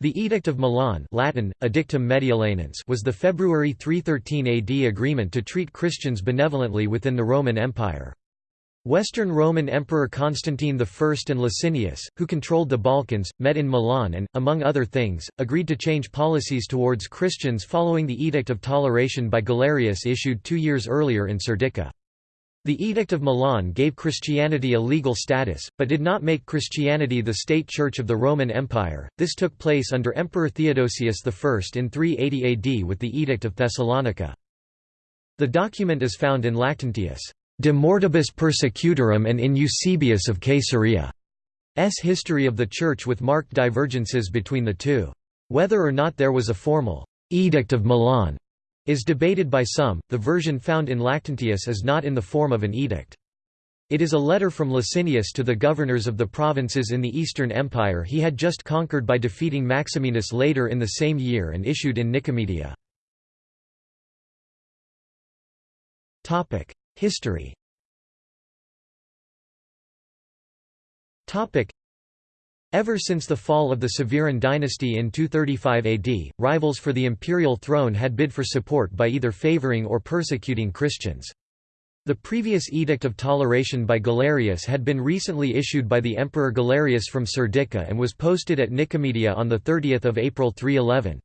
The Edict of Milan Latin, Edictum was the February 313 AD agreement to treat Christians benevolently within the Roman Empire. Western Roman Emperor Constantine I and Licinius, who controlled the Balkans, met in Milan and, among other things, agreed to change policies towards Christians following the Edict of Toleration by Galerius issued two years earlier in Serdica. The Edict of Milan gave Christianity a legal status, but did not make Christianity the state church of the Roman Empire. This took place under Emperor Theodosius I in 380 AD with the Edict of Thessalonica. The document is found in Lactantius' De Mortibus Persecutorum and in Eusebius of Caesarea's history of the Church with marked divergences between the two. Whether or not there was a formal Edict of Milan is debated by some. The version found in Lactantius is not in the form of an edict. It is a letter from Licinius to the governors of the provinces in the Eastern Empire he had just conquered by defeating Maximinus later in the same year and issued in Nicomedia. History Ever since the fall of the Severan dynasty in 235 AD, rivals for the imperial throne had bid for support by either favoring or persecuting Christians. The previous Edict of Toleration by Galerius had been recently issued by the Emperor Galerius from Serdica and was posted at Nicomedia on 30 April 311.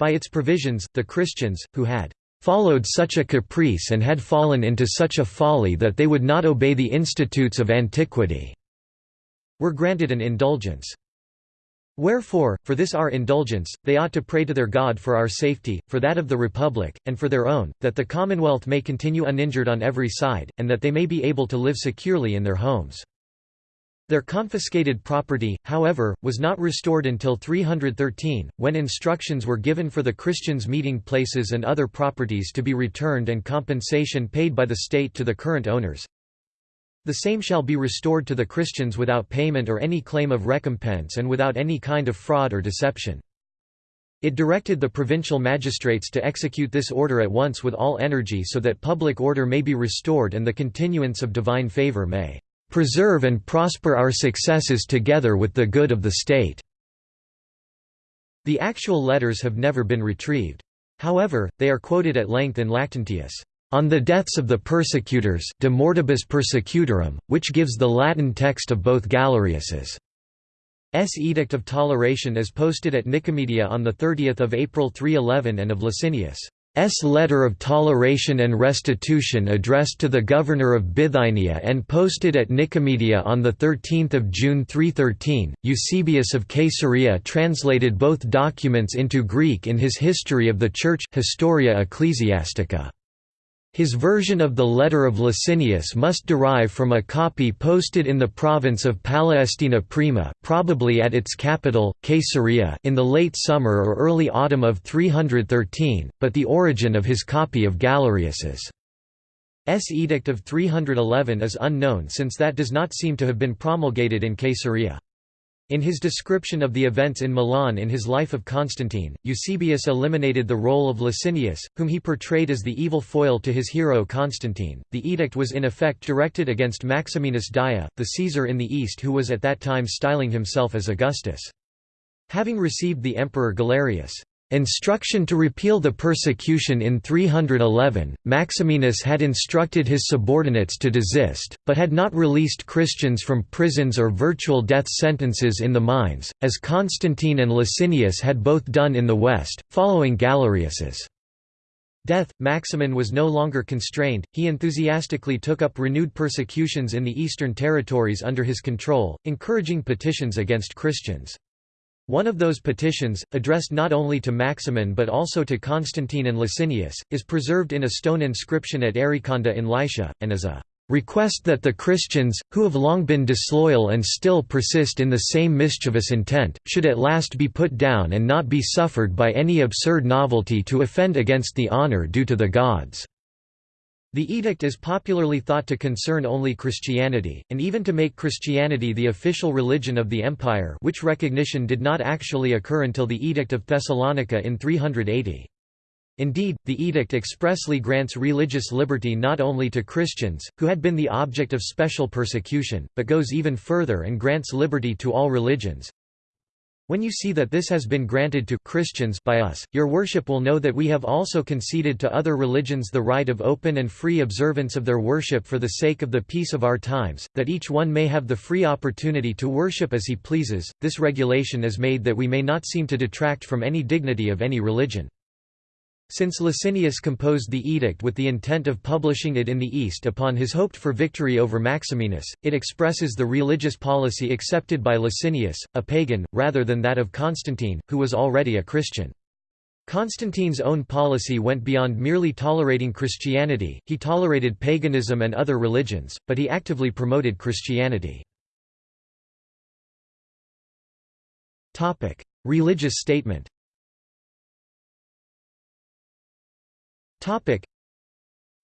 By its provisions, the Christians, who had followed such a caprice and had fallen into such a folly that they would not obey the institutes of antiquity, were granted an indulgence. Wherefore, for this our indulgence, they ought to pray to their God for our safety, for that of the Republic, and for their own, that the Commonwealth may continue uninjured on every side, and that they may be able to live securely in their homes. Their confiscated property, however, was not restored until 313, when instructions were given for the Christians' meeting places and other properties to be returned and compensation paid by the state to the current owners. The same shall be restored to the Christians without payment or any claim of recompense and without any kind of fraud or deception. It directed the provincial magistrates to execute this order at once with all energy so that public order may be restored and the continuance of divine favor may preserve and prosper our successes together with the good of the state." The actual letters have never been retrieved. However, they are quoted at length in Lactantius' On the deaths of the persecutors De Mortibus Persecutorum, which gives the Latin text of both Galerius's S. Edict of Toleration as posted at Nicomedia on 30 April 311 and of Licinius' S. Letter of Toleration and Restitution addressed to the governor of Bithynia and posted at Nicomedia on 13 June 313. Eusebius of Caesarea translated both documents into Greek in his History of the Church Historia Ecclesiastica. His version of the letter of Licinius must derive from a copy posted in the province of Palestina Prima probably at its capital, Caesarea in the late summer or early autumn of 313, but the origin of his copy of Galerius's S. Edict of 311 is unknown since that does not seem to have been promulgated in Caesarea. In his description of the events in Milan in his Life of Constantine, Eusebius eliminated the role of Licinius, whom he portrayed as the evil foil to his hero Constantine. The edict was in effect directed against Maximinus Daia, the Caesar in the East who was at that time styling himself as Augustus. Having received the Emperor Galerius' Instruction to repeal the persecution in 311, Maximinus had instructed his subordinates to desist, but had not released Christians from prisons or virtual death sentences in the mines, as Constantine and Licinius had both done in the West, following Galerius's death. Maximin was no longer constrained, he enthusiastically took up renewed persecutions in the eastern territories under his control, encouraging petitions against Christians. One of those petitions, addressed not only to Maximin but also to Constantine and Licinius, is preserved in a stone inscription at Arycanda in Lycia, and is a request that the Christians, who have long been disloyal and still persist in the same mischievous intent, should at last be put down and not be suffered by any absurd novelty to offend against the honour due to the gods." The edict is popularly thought to concern only Christianity, and even to make Christianity the official religion of the empire which recognition did not actually occur until the Edict of Thessalonica in 380. Indeed, the edict expressly grants religious liberty not only to Christians, who had been the object of special persecution, but goes even further and grants liberty to all religions, When you see that this has been granted to Christians by us, your worship will know that we have also conceded to other religions the right of open and free observance of their worship for the sake of the peace of our times, that each one may have the free opportunity to worship as he pleases. This regulation is made that we may not seem to detract from any dignity of any religion. Since Licinius composed the edict with the intent of publishing it in the East upon his hoped-for victory over Maximinus, it expresses the religious policy accepted by Licinius, a pagan, rather than that of Constantine, who was already a Christian. Constantine's own policy went beyond merely tolerating Christianity, he tolerated paganism and other religions, but he actively promoted Christianity. Religious statement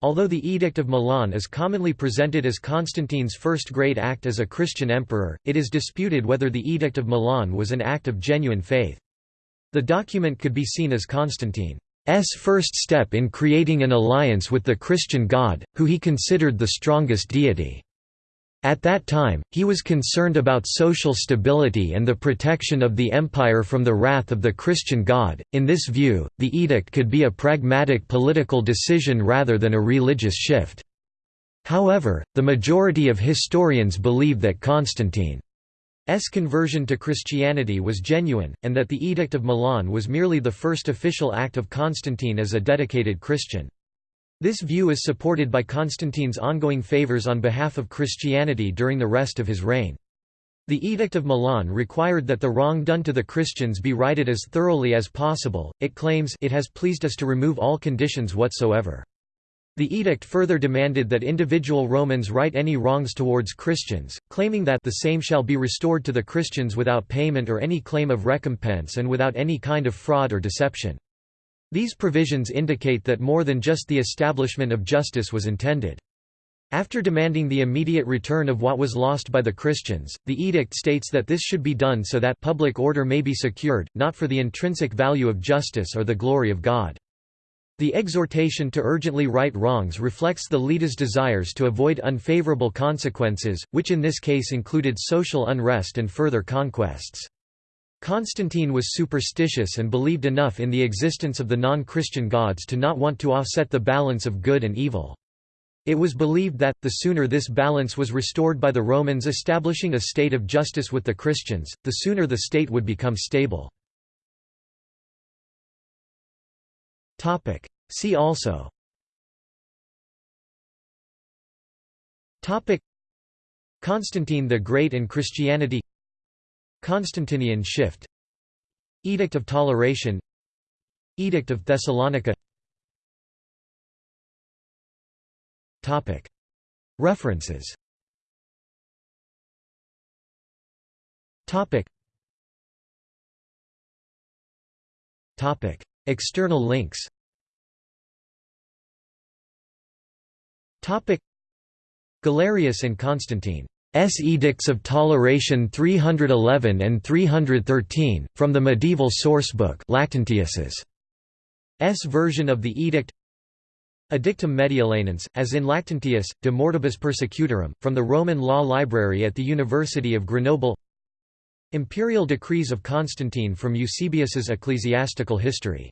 Although the Edict of Milan is commonly presented as Constantine's first great act as a Christian emperor, it is disputed whether the Edict of Milan was an act of genuine faith. The document could be seen as Constantine's first step in creating an alliance with the Christian God, who he considered the strongest deity. At that time, he was concerned about social stability and the protection of the empire from the wrath of the Christian God. In this view, the edict could be a pragmatic political decision rather than a religious shift. However, the majority of historians believe that Constantine's conversion to Christianity was genuine, and that the Edict of Milan was merely the first official act of Constantine as a dedicated Christian. This view is supported by Constantine's ongoing favors on behalf of Christianity during the rest of his reign. The Edict of Milan required that the wrong done to the Christians be righted as thoroughly as possible. It claims it has pleased us to remove all conditions whatsoever. The edict further demanded that individual Romans right any wrongs towards Christians, claiming that the same shall be restored to the Christians without payment or any claim of recompense and without any kind of fraud or deception. These provisions indicate that more than just the establishment of justice was intended. After demanding the immediate return of what was lost by the Christians, the edict states that this should be done so that public order may be secured, not for the intrinsic value of justice or the glory of God. The exhortation to urgently right wrongs reflects the leader's desires to avoid unfavorable consequences, which in this case included social unrest and further conquests. Constantine was superstitious and believed enough in the existence of the non-Christian gods to not want to offset the balance of good and evil. It was believed that, the sooner this balance was restored by the Romans establishing a state of justice with the Christians, the sooner the state would become stable. See also Constantine the Great and Christianity Constantinian shift. Edict of Toleration. Edict of Thessalonica. References. External links. Galerius and Constantine S. Edicts of Toleration 311 and 313, from the medieval sourcebook Lactantius's S. Version of the edict. Edictum Mediolanense, as in Lactantius, De Mortibus Persecutorum, from the Roman Law Library at the University of Grenoble. Imperial Decrees of Constantine from Eusebius's Ecclesiastical History